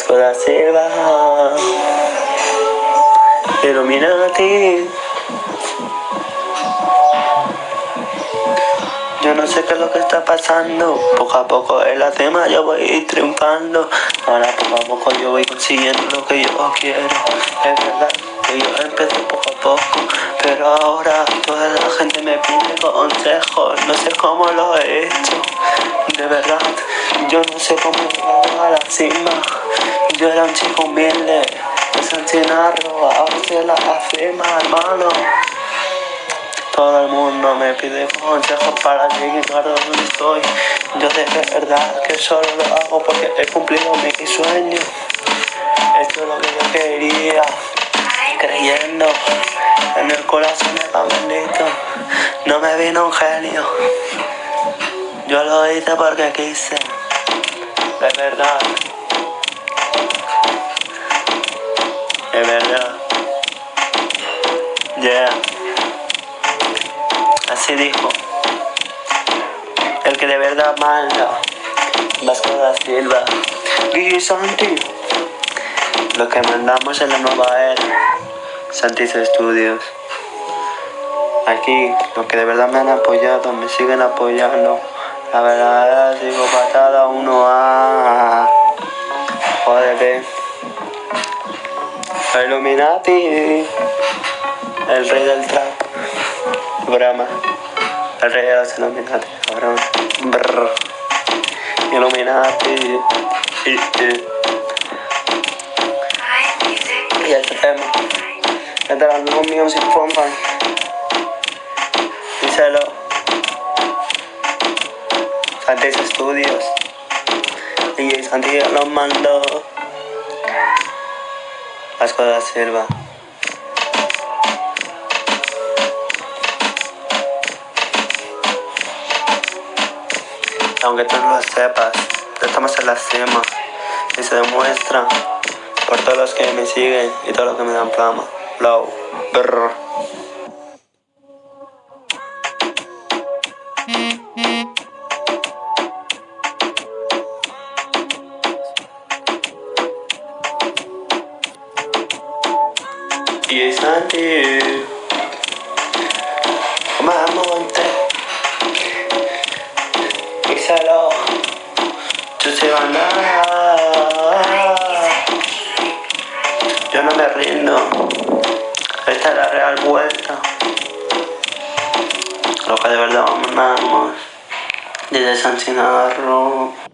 Vasco da Silva. Illuminati. Yo no sé qué es lo que está pasando. Poco a poco en la cima yo voy triunfando. Ahora poco a poco yo voy consiguiendo lo que yo quiero. Es verdad que yo empecé No sé cómo lo he hecho. De verdad, yo no sé cómo llegar a la cima. Yo era un chico humilde. De San Chinarro, la cima, hermano. Todo el mundo me pide consejos para llegar a donde estoy. Yo es verdad que solo lo hago porque he cumplido mi sueño. Esto es lo que yo quería, creyendo en el corazón de. No me vino un genio. Yo lo hice porque quise, de verdad. De verdad. Yeah. Así dijo. El que de verdad manda. Vasco da Silva. Guille Santi. Lo que mandamos en la nueva era. Santis Estudios. Aquí, los que de verdad me han apoyado, me siguen apoyando. La verdad, digo patada uno a. Joder, Illuminati. El rey del trap. Brahma. El rey de los Illuminati. Cabrón. Brr. Illuminati. Y, y. y este tema. Este era el nuevo Music Company. Díselo. Santis Studios. DJ Santi los mandó. Vasco da Silva. Aunque tú no lo sepas, estamos en la cima y se demuestra por todos los que me siguen y todos los que me dan plama. Blow. Brr. Y Santi. Mamonte. Díselo. Tú se van Yo no me rindo. Esta es la real vuelta. Lo que de verdad vamos desde San Chinarro.